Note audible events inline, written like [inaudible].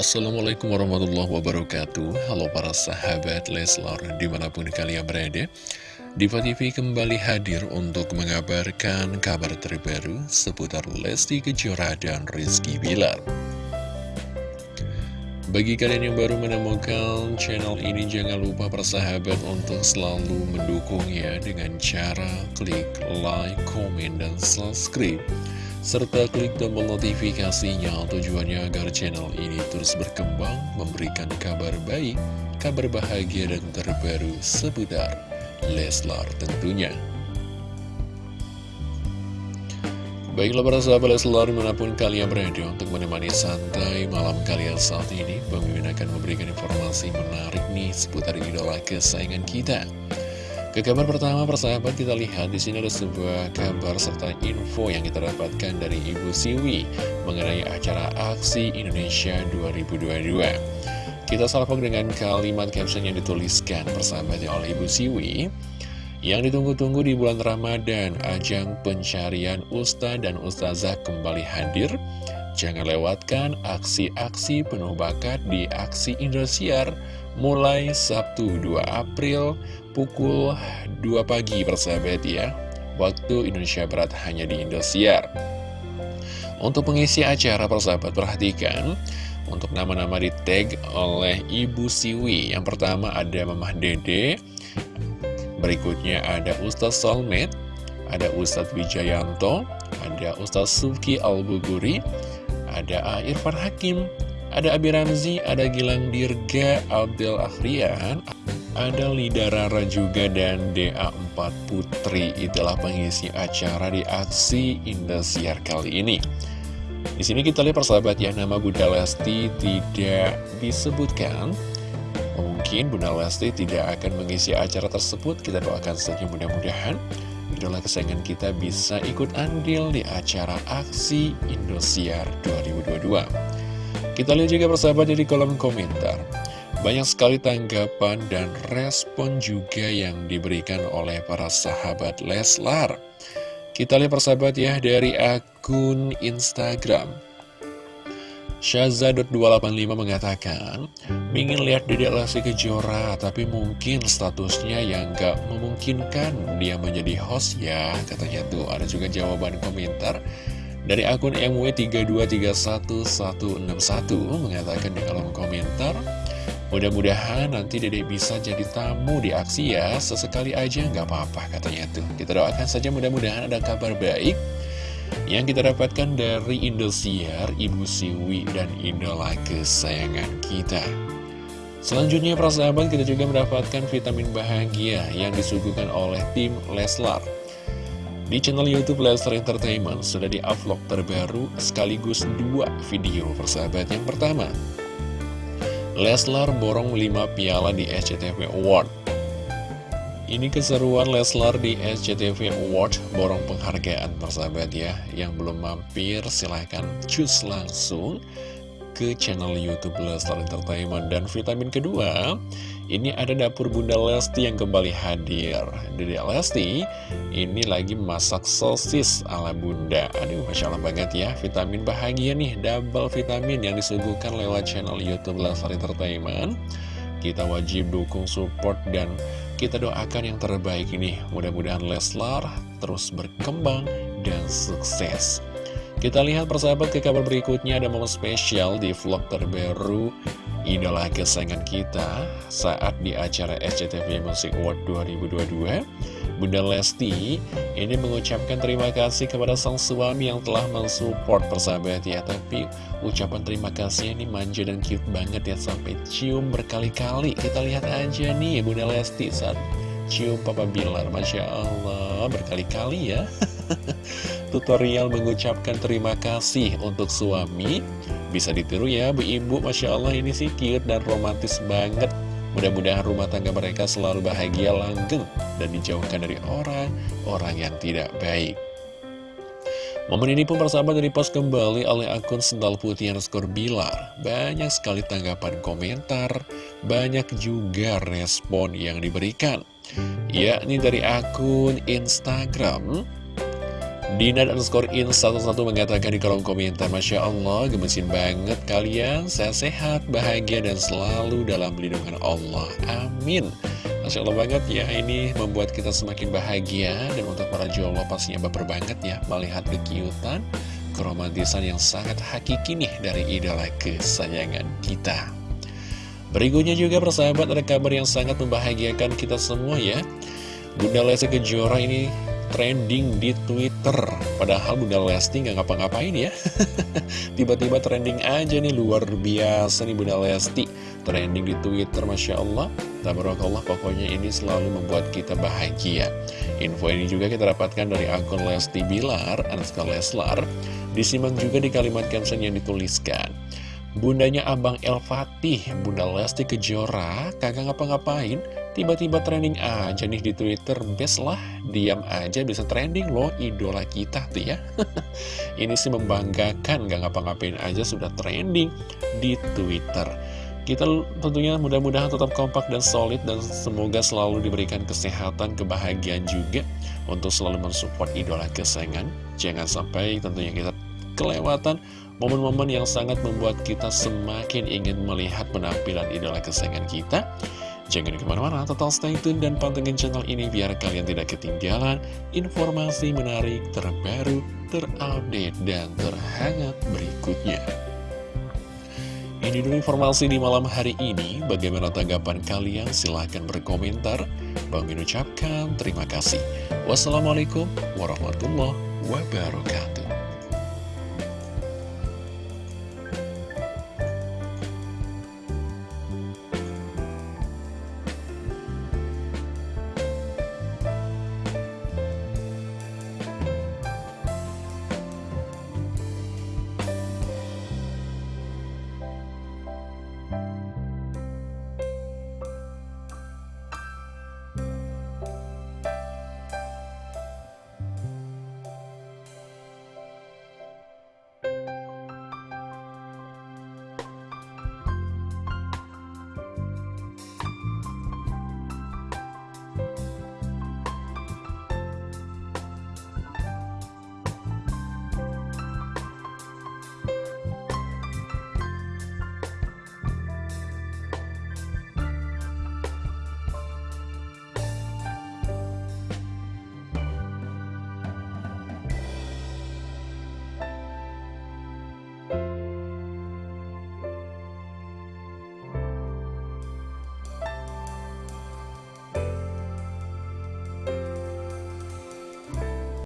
Assalamualaikum warahmatullahi wabarakatuh. Halo para sahabat Leslar di mana pun kalian berada Diva TV kembali hadir untuk mengabarkan kabar terbaru seputar Lesti Kejora dan Rizky Bilar. Bagi kalian yang baru menemukan channel ini, jangan lupa persahabat untuk selalu mendukungnya dengan cara klik like, komen, dan subscribe serta klik tombol notifikasinya tujuannya agar channel ini terus berkembang, memberikan kabar baik, kabar bahagia dan terbaru seputar Leslar tentunya. Baiklah para sahabat Leslar di mana pun kalian berada untuk menemani santai malam kalian saat ini Bang akan memberikan informasi menarik nih seputar idola kesayangan kita ke kabar pertama persahabat kita lihat di sini ada sebuah kabar serta info yang kita dapatkan dari Ibu Siwi mengenai acara Aksi Indonesia 2022. Kita salpok dengan kalimat caption yang dituliskan persahabat oleh Ibu Siwi yang ditunggu-tunggu di bulan Ramadan, ajang pencarian Ustadz dan Ustazah kembali hadir. Jangan lewatkan aksi-aksi penuh bakat di Aksi Indosiar mulai Sabtu 2 April pukul 2 pagi persahabat ya. Waktu Indonesia Barat hanya di Indosiar. Untuk pengisi acara persahabat perhatikan. Untuk nama-nama di tag oleh Ibu Siwi. Yang pertama ada Mamah Dede. Berikutnya ada Ustaz Solmed Ada Ustadz Wijayanto Ada Ustadz Suki Al-Buguri Ada Irfan Hakim Ada Abi Ramzi, ada Gilang Dirga, Abdel Akhrian ada Lida Rara juga dan DA4 Putri itulah pengisi acara di aksi Indosiar kali ini. Di sini kita lihat persahabat ya nama Bunda Lesti tidak disebutkan. Mungkin Bunda Lesti tidak akan mengisi acara tersebut. Kita doakan saja mudah-mudahan idola kesayangan kita bisa ikut andil di acara aksi Indosiar 2022. Kita lihat juga persahabat di kolom komentar. Banyak sekali tanggapan dan respon juga yang diberikan oleh para sahabat Leslar. Kita lihat persahabat ya dari akun Instagram. Syaza.285 mengatakan, ingin lihat Dedek Lesti Kejora, tapi mungkin statusnya yang gak memungkinkan dia menjadi host ya, katanya tuh. Ada juga jawaban komentar dari akun MW3231161 mengatakan di kolom komentar, Mudah-mudahan nanti Dede bisa jadi tamu di aksi ya. Sesekali aja nggak apa-apa katanya tuh. Kita doakan saja mudah-mudahan ada kabar baik. Yang kita dapatkan dari Indosiar, Ibu Siwi, dan idola kesayangan kita. Selanjutnya para sahabat kita juga mendapatkan vitamin bahagia Yang disuguhkan oleh tim Leslar. Di channel Youtube Leslar Entertainment sudah di-upload terbaru sekaligus dua video persahabat. Yang pertama, Leslar borong 5 piala di SCTV Award. Ini keseruan Leslar di SCTV Award Borong penghargaan persahabat ya Yang belum mampir silahkan cus langsung ke channel Youtube Leslar Entertainment. Dan vitamin kedua ini ada dapur Bunda Lesti yang kembali hadir. Dede Lesti ini lagi masak sosis ala Bunda. Aduh Masya Allah banget ya. Vitamin bahagia nih Double vitamin yang disuguhkan lewat channel Youtube Leslar Entertainment. Kita wajib dukung support dan kita doakan yang terbaik ini Mudah-mudahan Leslar terus berkembang dan sukses. Kita lihat persahabat ke kabar berikutnya ada momen spesial di vlog terbaru idola kesayangan kita saat di acara SCTV Music Award 2022 Bunda Lesti ini mengucapkan terima kasih kepada sang suami yang telah mensupport persahabat ya. Tapi ucapan terima kasih ini manja dan cute banget ya sampai cium berkali-kali. Kita lihat aja nih Bunda Lesti saat cium Papa Bilar. Masya Allah berkali-kali ya. [laughs] Tutorial mengucapkan terima kasih untuk suami. Bisa ditiru ya Bu Ibu. Masya Allah ini sih cute dan romantis banget. Mudah-mudahan rumah tangga mereka selalu bahagia langgeng Dan dijauhkan dari orang-orang yang tidak baik. Momen ini pun persahabat dari post kembali oleh akun Sendal Putih underscore Bilar. Banyak sekali tanggapan komentar Banyak juga respon yang diberikan Yakni dari akun Instagram. Dina dan skor in satu-satu mengatakan di kolom komentar Masya Allah gemesin banget kalian. Sehat-sehat, bahagia dan selalu dalam lindungan Allah. Amin. Masya Allah banget ya ini membuat kita semakin bahagia. Dan untuk para jomblo pastinya baper banget ya Melihat kekiutan, keromantisan yang sangat hakiki nih Dari idola kesayangan kita Berikutnya juga persahabat ada kabar yang sangat membahagiakan kita semua ya. Bunda Lesti Kejora ini trending di Twitter. Padahal Bunda Lesti nggak ngapa-ngapain ya. [laughs] Tiba-tiba trending aja nih luar biasa nih Bunda Lesti. Trending di Twitter Masya Allah. Tabarakallah pokoknya ini selalu membuat kita bahagia. Info ini juga kita dapatkan dari akun Lesti Bilar Anaska Leslar. Disimak juga di kalimat caption yang dituliskan Bundanya Abang El Fatih, Bunda Lesti Kejora, kagak ngapa-ngapain, tiba-tiba trending aja nih di Twitter, best lah, diam aja bisa trending loh, idola kita tuh ya. [laughs] Ini sih membanggakan, gak ngapa-ngapain aja sudah trending di Twitter. Kita tentunya mudah-mudahan tetap kompak dan solid dan semoga selalu diberikan kesehatan, kebahagiaan juga untuk selalu mensupport idola kesayangan. Jangan sampai tentunya kita kelewatan Momen-momen yang sangat membuat kita semakin ingin melihat penampilan idola kesayangan kita. Jangan ke mana-mana, total stay tune dan pantengin channel ini biar kalian tidak ketinggalan informasi menarik, terbaru, terupdate, dan terhangat berikutnya. Ini dulu informasi di malam hari ini. Bagaimana tanggapan kalian? Silahkan berkomentar. Bang ucapkan terima kasih. Wassalamualaikum warahmatullahi wabarakatuh.